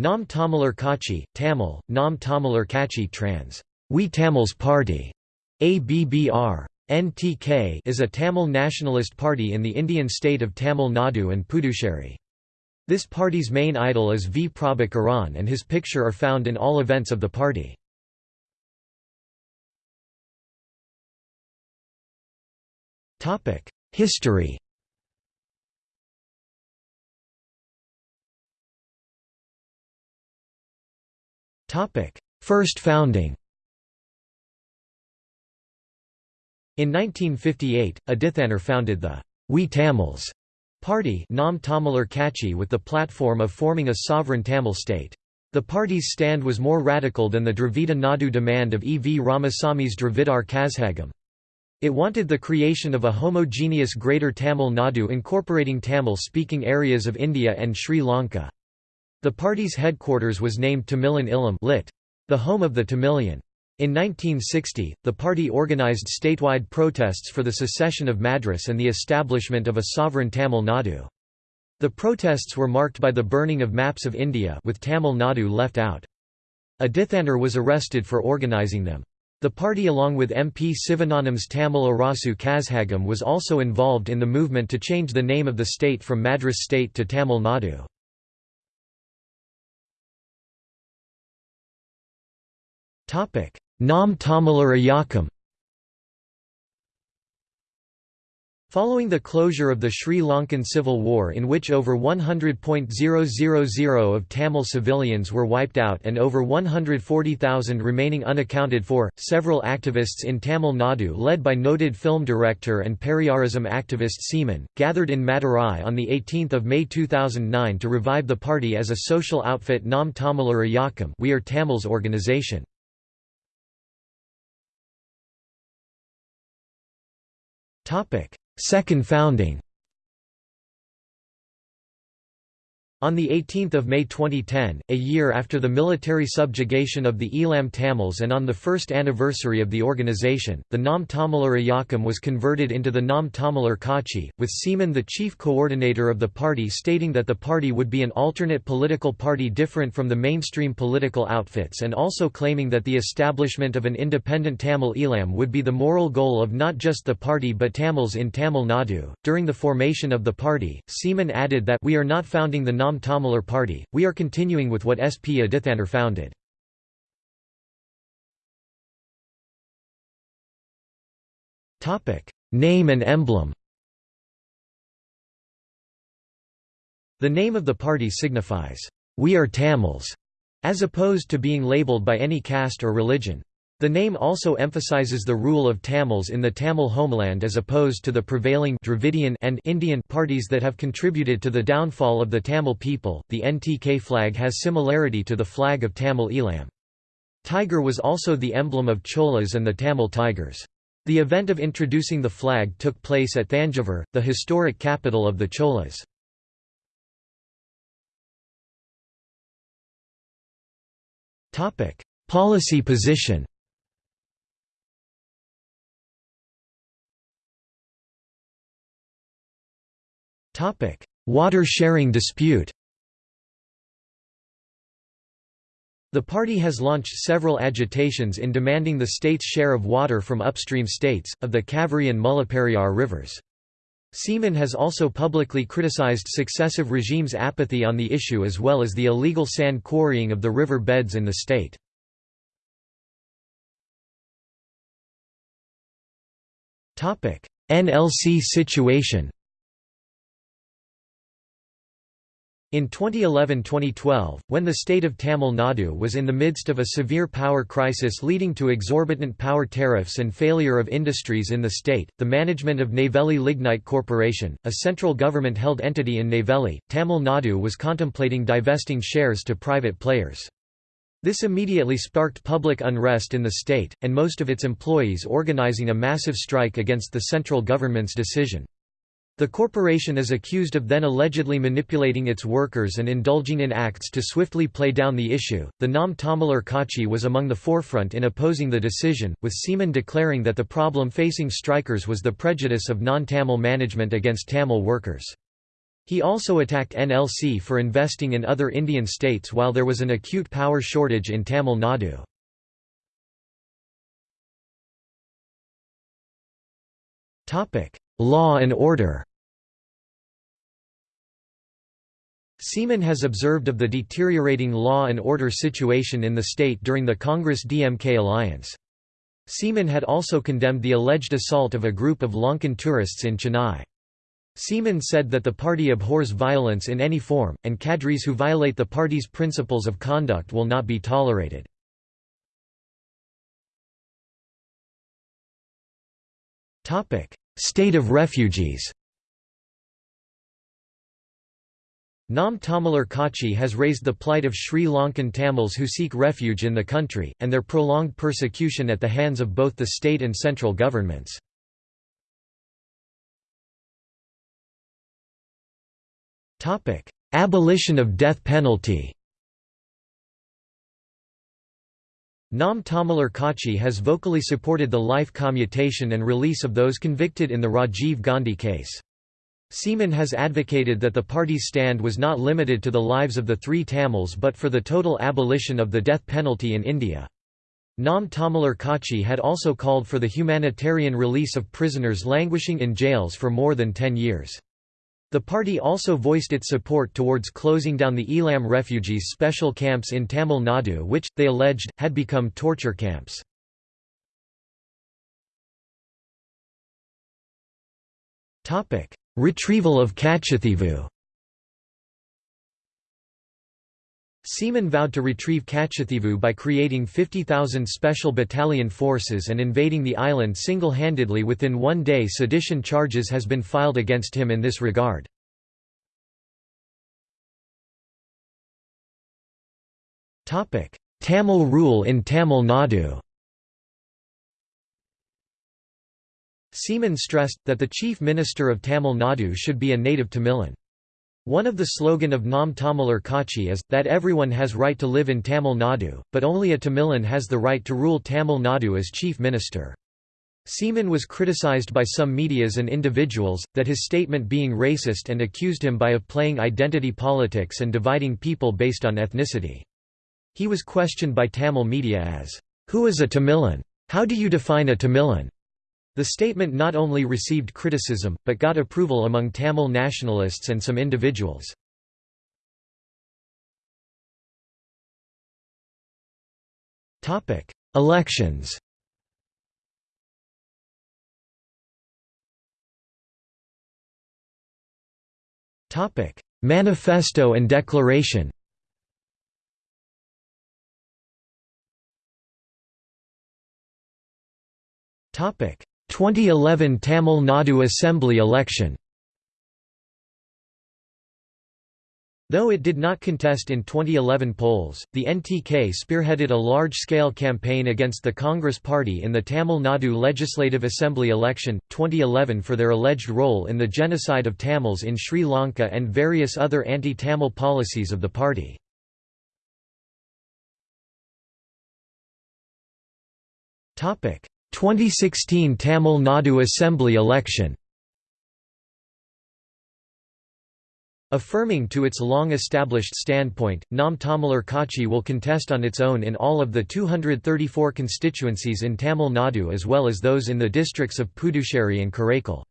Nam Tamilar Kachi, Tamil, Nam Tamilar Kachi trans. We Tamils Party, ABBR. NTK is a Tamil nationalist party in the Indian state of Tamil Nadu and Puducherry. This party's main idol is V. Prabhakaran and his picture are found in all events of the party. History First founding In 1958, Adithanar founded the We Tamils party Nam Tamilar Kachi with the platform of forming a sovereign Tamil state. The party's stand was more radical than the Dravida Nadu demand of E. V. Ramasami's Dravidar Kazhagam. It wanted the creation of a homogeneous Greater Tamil Nadu incorporating Tamil-speaking areas of India and Sri Lanka. The party's headquarters was named Tamilan Illam lit. The home of the Tamilian. In 1960, the party organized statewide protests for the secession of Madras and the establishment of a sovereign Tamil Nadu. The protests were marked by the burning of maps of India with Tamil Nadu left out. Adithanar was arrested for organizing them. The party along with MP Sivagnanam's Tamil Arasu Kazhagam was also involved in the movement to change the name of the state from Madras state to Tamil Nadu. Nam Tamilar Iyakam Following the closure of the Sri Lankan Civil War in which over 100.000 of Tamil civilians were wiped out and over 140,000 remaining unaccounted for, several activists in Tamil Nadu led by noted film director and Periyarism activist Seeman, gathered in Madurai on 18 May 2009 to revive the party as a social outfit Nam Tamilar Iyakam We Are Tamils organization. Second founding On 18 May 2010, a year after the military subjugation of the Elam Tamils and on the first anniversary of the organization, the Nam Tamilar was converted into the Nam Tamilar Kachi, with Seeman the chief coordinator of the party stating that the party would be an alternate political party different from the mainstream political outfits and also claiming that the establishment of an independent Tamil Elam would be the moral goal of not just the party but Tamils in Tamil Nadu. During the formation of the party, Seeman added that we are not founding the Nam Nam Tamilar Party, we are continuing with what S. P. Adithanar founded. Name and emblem The name of the party signifies, "'We are Tamils' as opposed to being labelled by any caste or religion. The name also emphasizes the rule of Tamils in the Tamil homeland as opposed to the prevailing Dravidian and Indian parties that have contributed to the downfall of the Tamil people. The NTK flag has similarity to the flag of Tamil Elam. Tiger was also the emblem of Cholas and the Tamil Tigers. The event of introducing the flag took place at Thanjavur, the historic capital of the Cholas. Policy position Water sharing dispute The party has launched several agitations in demanding the state's share of water from upstream states, of the Kaveri and Mullaperiyar rivers. Seeman has also publicly criticized successive regimes' apathy on the issue as well as the illegal sand quarrying of the river beds in the state. NLC situation In 2011–2012, when the state of Tamil Nadu was in the midst of a severe power crisis leading to exorbitant power tariffs and failure of industries in the state, the management of Neyveli Lignite Corporation, a central government-held entity in Neyveli, Tamil Nadu was contemplating divesting shares to private players. This immediately sparked public unrest in the state, and most of its employees organizing a massive strike against the central government's decision. The corporation is accused of then allegedly manipulating its workers and indulging in acts to swiftly play down the issue. The Nam Tamilar Kachi was among the forefront in opposing the decision, with Seeman declaring that the problem facing strikers was the prejudice of non Tamil management against Tamil workers. He also attacked NLC for investing in other Indian states while there was an acute power shortage in Tamil Nadu. Law and order Seeman has observed of the deteriorating law and order situation in the state during the Congress-DMK alliance. Seeman had also condemned the alleged assault of a group of Lankan tourists in Chennai. Seeman said that the party abhors violence in any form, and cadres who violate the party's principles of conduct will not be tolerated. State of refugees. Nam Tamilar Kachi has raised the plight of Sri Lankan Tamils who seek refuge in the country, and their prolonged persecution at the hands of both the state and central governments. Abolition of death penalty Nam Tamilar Kachi has vocally supported the life commutation and release of those convicted in the Rajiv Gandhi case. Seeman has advocated that the party's stand was not limited to the lives of the three Tamils but for the total abolition of the death penalty in India. Nam Tamilar Kachi had also called for the humanitarian release of prisoners languishing in jails for more than ten years. The party also voiced its support towards closing down the Elam refugees' special camps in Tamil Nadu which, they alleged, had become torture camps. Retrieval of Kachathivu Seeman vowed to retrieve Kachathivu by creating 50,000 special battalion forces and invading the island single-handedly within one day sedition charges has been filed against him in this regard. Tamil rule in Tamil Nadu Seeman stressed, that the chief minister of Tamil Nadu should be a native Tamilan. One of the slogan of Nam Tamilar Kachi is, that everyone has right to live in Tamil Nadu, but only a Tamilan has the right to rule Tamil Nadu as chief minister. Seeman was criticized by some medias and individuals, that his statement being racist and accused him by of playing identity politics and dividing people based on ethnicity. He was questioned by Tamil media as, "'Who is a Tamilan? How do you define a Tamilan?' The statement not only received criticism, but got approval among Tamil nationalists and some individuals. Elections Manifesto and declaration Topic 2011 Tamil Nadu Assembly election Though it did not contest in 2011 polls, the NTK spearheaded a large-scale campaign against the Congress Party in the Tamil Nadu Legislative Assembly election, 2011 for their alleged role in the genocide of Tamils in Sri Lanka and various other anti-Tamil policies of the party. Topic 2016 Tamil Nadu Assembly election Affirming to its long-established standpoint, Nam Tamilar Kachi will contest on its own in all of the 234 constituencies in Tamil Nadu as well as those in the districts of Puducherry and Karaikal.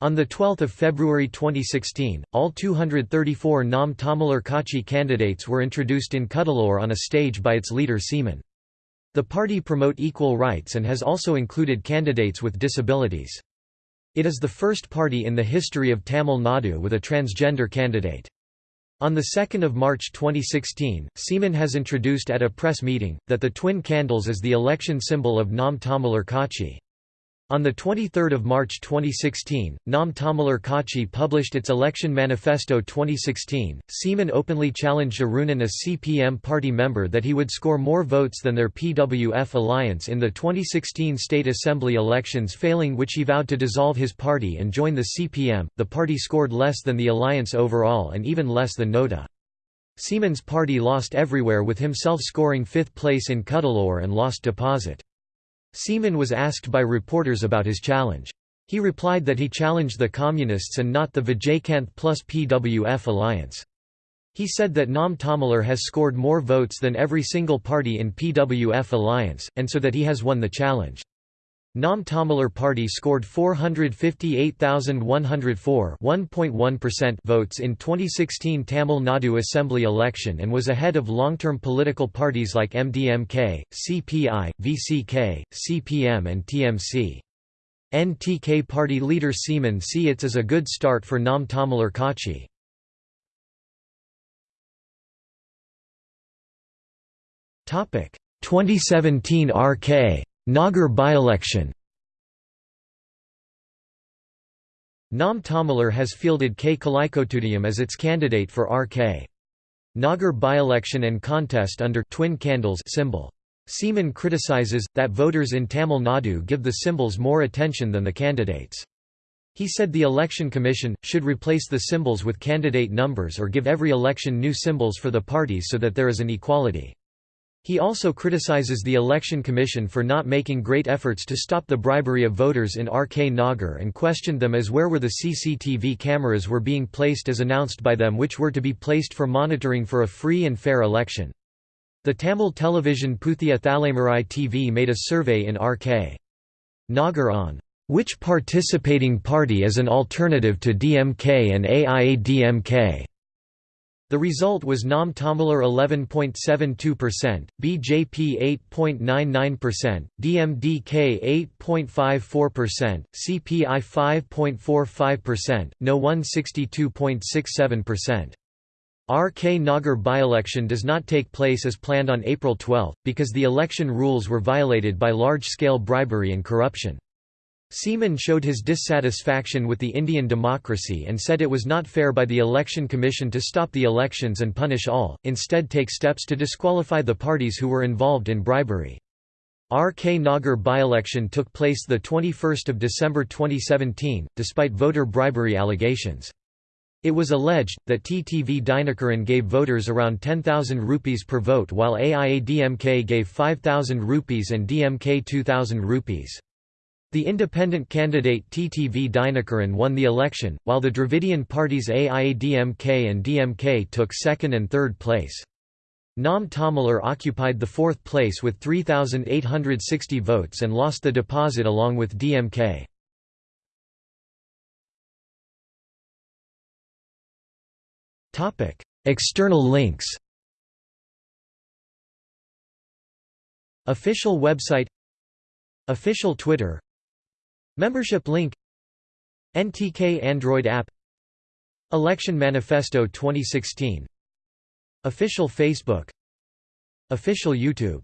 On 12 February 2016, all 234 Nam Tamilar Kachi candidates were introduced in Cuddalore on a stage by its leader Seeman. The party promote equal rights and has also included candidates with disabilities. It is the first party in the history of Tamil Nadu with a transgender candidate. On 2 March 2016, Seeman has introduced at a press meeting, that the twin candles is the election symbol of Nam Tamilar Kachi. On 23 March 2016, Nam Tamilar Kachi published its Election Manifesto 2016. Seeman openly challenged Arunan a CPM party member that he would score more votes than their PWF alliance in the 2016 State Assembly elections failing which he vowed to dissolve his party and join the CPM. The party scored less than the alliance overall and even less than NOTA. Seeman's party lost everywhere with himself scoring fifth place in Cuddalore and lost deposit. Seeman was asked by reporters about his challenge. He replied that he challenged the Communists and not the Vijaykanth plus PWF alliance. He said that Nam Tamilar has scored more votes than every single party in PWF alliance, and so that he has won the challenge. Nam Tamilar party scored 458,104 votes in 2016 Tamil Nadu Assembly election and was ahead of long-term political parties like MDMK, CPI, VCK, CPM and TMC. NTK party leader Seeman see it as a good start for Nam Tamilar Kachi. Topic 2017 RK Nagar by-election Nam Tamilar has fielded K. Kalaikottiam as its candidate for RK. Nagar by-election and contest under twin candles symbol. Seeman criticizes, that voters in Tamil Nadu give the symbols more attention than the candidates. He said the election commission, should replace the symbols with candidate numbers or give every election new symbols for the parties so that there is an equality. He also criticizes the Election Commission for not making great efforts to stop the bribery of voters in RK Nagar and questioned them as where were the CCTV cameras were being placed as announced by them which were to be placed for monitoring for a free and fair election. The Tamil television Puthiya Thalaimurai TV made a survey in RK. Nagar on which participating party is an alternative to DMK and AIADMK. The result was Nam Tamilar 11.72%, BJP 8.99%, DMDK 8.54%, CPI 5.45%, No 162.67%. RK Nagar by-election does not take place as planned on April 12, because the election rules were violated by large-scale bribery and corruption. Seeman showed his dissatisfaction with the Indian democracy and said it was not fair by the Election Commission to stop the elections and punish all, instead take steps to disqualify the parties who were involved in bribery. RK Nagar by-election took place 21 December 2017, despite voter bribery allegations. It was alleged, that TTV Dinakaran gave voters around 10,000 rupees per vote while AIADMK gave 5,000 rupees and DMK 2,000 rupees. The independent candidate TTV Dinakaran won the election, while the Dravidian parties AIADMK and DMK took second and third place. Nam Tamilar occupied the fourth place with 3,860 votes and lost the deposit along with DMK. External links. Official website Official Twitter Membership link NTK Android app Election Manifesto 2016 Official Facebook Official YouTube